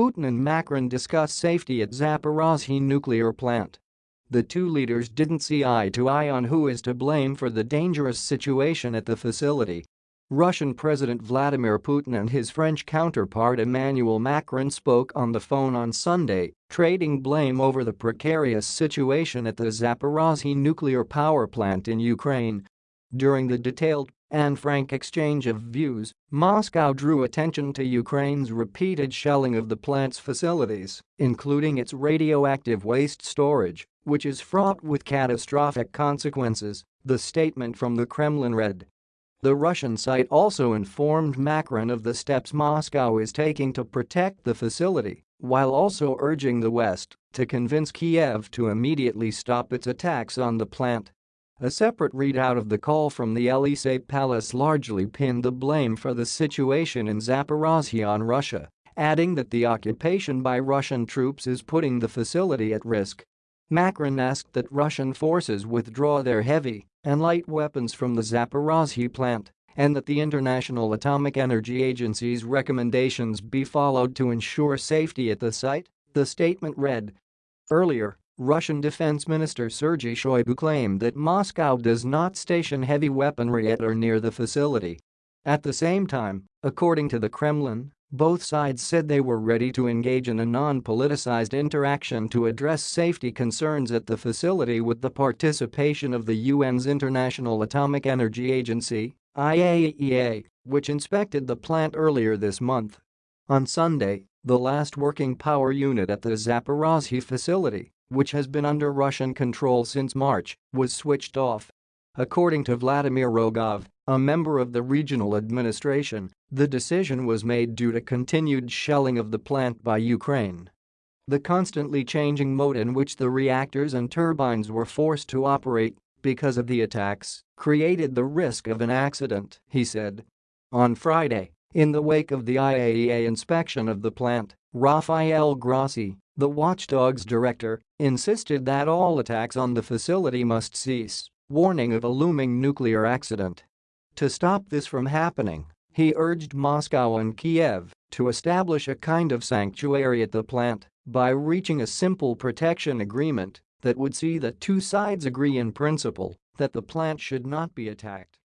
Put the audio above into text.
Putin and Macron discuss safety at Zaporozhye nuclear plant. The two leaders didn't see eye to eye on who is to blame for the dangerous situation at the facility. Russian President Vladimir Putin and his French counterpart Emmanuel Macron spoke on the phone on Sunday, trading blame over the precarious situation at the Zaporozhye nuclear power plant in Ukraine. During the detailed and frank exchange of views, Moscow drew attention to Ukraine's repeated shelling of the plant's facilities, including its radioactive waste storage, which is fraught with catastrophic consequences, the statement from the Kremlin read. The Russian site also informed Macron of the steps Moscow is taking to protect the facility, while also urging the West to convince Kiev to immediately stop its attacks on the plant. A separate readout of the call from the Elysee Palace largely pinned the blame for the situation in Zaporozhye on Russia, adding that the occupation by Russian troops is putting the facility at risk. Macron asked that Russian forces withdraw their heavy and light weapons from the Zaporozhye plant and that the International Atomic Energy Agency's recommendations be followed to ensure safety at the site, the statement read. Earlier, Russian Defense Minister Sergei Shoigu claimed that Moscow does not station heavy weaponry at or near the facility. At the same time, according to the Kremlin, both sides said they were ready to engage in a non-politicized interaction to address safety concerns at the facility with the participation of the UN's International Atomic Energy Agency IAEA, which inspected the plant earlier this month. On Sunday, the last working power unit at the Zaporozhye facility, which has been under Russian control since March, was switched off. According to Vladimir Rogov, a member of the regional administration, the decision was made due to continued shelling of the plant by Ukraine. The constantly changing mode in which the reactors and turbines were forced to operate because of the attacks created the risk of an accident, he said. On Friday, in the wake of the IAEA inspection of the plant, Rafael Grossi, the watchdog's director, insisted that all attacks on the facility must cease, warning of a looming nuclear accident. To stop this from happening, he urged Moscow and Kiev to establish a kind of sanctuary at the plant by reaching a simple protection agreement that would see the two sides agree in principle that the plant should not be attacked.